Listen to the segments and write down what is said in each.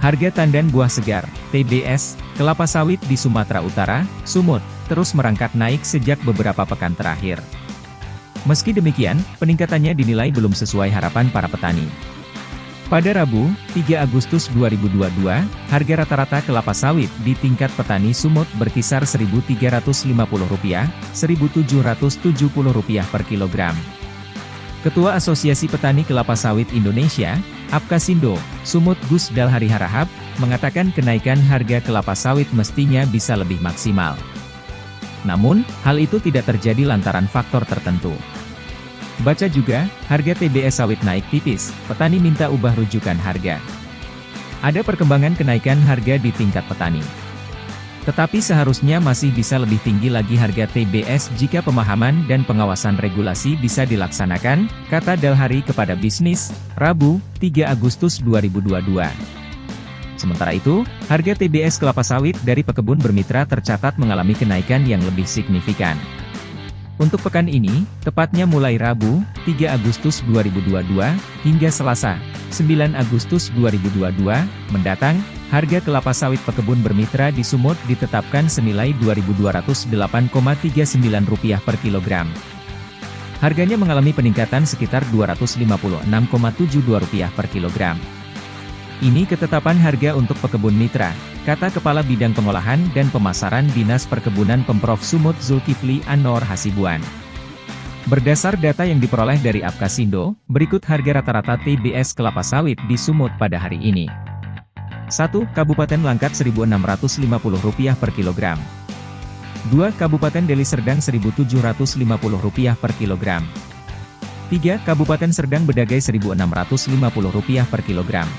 Harga tandan buah segar, TBS, kelapa sawit di Sumatera Utara, Sumut, terus merangkak naik sejak beberapa pekan terakhir. Meski demikian, peningkatannya dinilai belum sesuai harapan para petani. Pada Rabu, 3 Agustus 2022, harga rata-rata kelapa sawit di tingkat petani Sumut berkisar Rp1.350, Rp1.770 per kilogram. Ketua Asosiasi Petani Kelapa Sawit Indonesia, Apkasindo, Sumut Gus Dalhari Harahap, mengatakan kenaikan harga kelapa sawit mestinya bisa lebih maksimal. Namun, hal itu tidak terjadi lantaran faktor tertentu. Baca juga, harga TBS sawit naik tipis, petani minta ubah rujukan harga. Ada perkembangan kenaikan harga di tingkat petani. Tetapi seharusnya masih bisa lebih tinggi lagi harga TBS jika pemahaman dan pengawasan regulasi bisa dilaksanakan, kata Dalhari kepada bisnis, Rabu, 3 Agustus 2022. Sementara itu, harga TBS kelapa sawit dari pekebun bermitra tercatat mengalami kenaikan yang lebih signifikan. Untuk pekan ini, tepatnya mulai Rabu, 3 Agustus 2022, hingga Selasa, 9 Agustus 2022, mendatang, Harga kelapa sawit pekebun bermitra di Sumut ditetapkan senilai Rp2.208,39 per kilogram. Harganya mengalami peningkatan sekitar Rp256,72 per kilogram. Ini ketetapan harga untuk pekebun mitra, kata Kepala Bidang Pengolahan dan Pemasaran Dinas Perkebunan Pemprov Sumut Zulkifli Anor Hasibuan. Berdasar data yang diperoleh dari Apkasindo, berikut harga rata-rata TBS kelapa sawit di Sumut pada hari ini. 1. Kabupaten Langkat Rp1.650 per kilogram. 2. Kabupaten Deli Serdang Rp1.750 per kilogram. 3. Kabupaten Serdang Bedagai Rp1.650 per kilogram.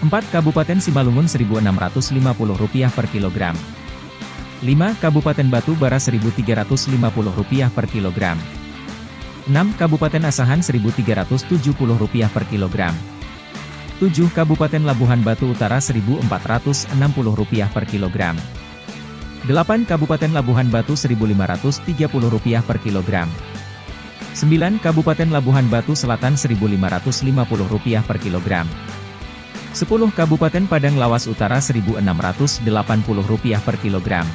4. Kabupaten Simalungun Rp1.650 per kilogram. 5. Kabupaten Batu Bara Rp1.350 per kilogram. 6. Kabupaten Asahan Rp1.370 per kilogram. 7 Kabupaten Labuhan Batu Utara Rp1.460 per kilogram. 8 Kabupaten Labuhan Batu Rp1.530 per kilogram. 9 Kabupaten Labuhan Batu Selatan Rp1.550 per kilogram. 10 Kabupaten Padang Lawas Utara Rp1.680 per kilogram.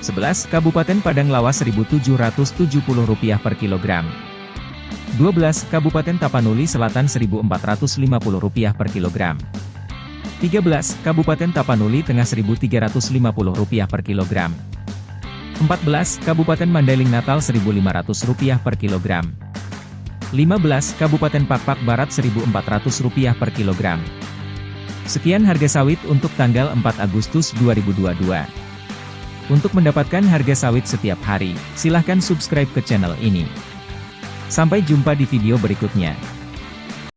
11 Kabupaten Padang Lawas Rp1.770 per kilogram. 12. Kabupaten Tapanuli Selatan Rp1.450 per kilogram. 13. Kabupaten Tapanuli Tengah Rp1.350 per kilogram. 14. Kabupaten Mandailing Natal Rp1.500 per kilogram. 15. Kabupaten Pakpak Barat Rp1.400 per kilogram. Sekian harga sawit untuk tanggal 4 Agustus 2022. Untuk mendapatkan harga sawit setiap hari, silahkan subscribe ke channel ini. Sampai jumpa di video berikutnya.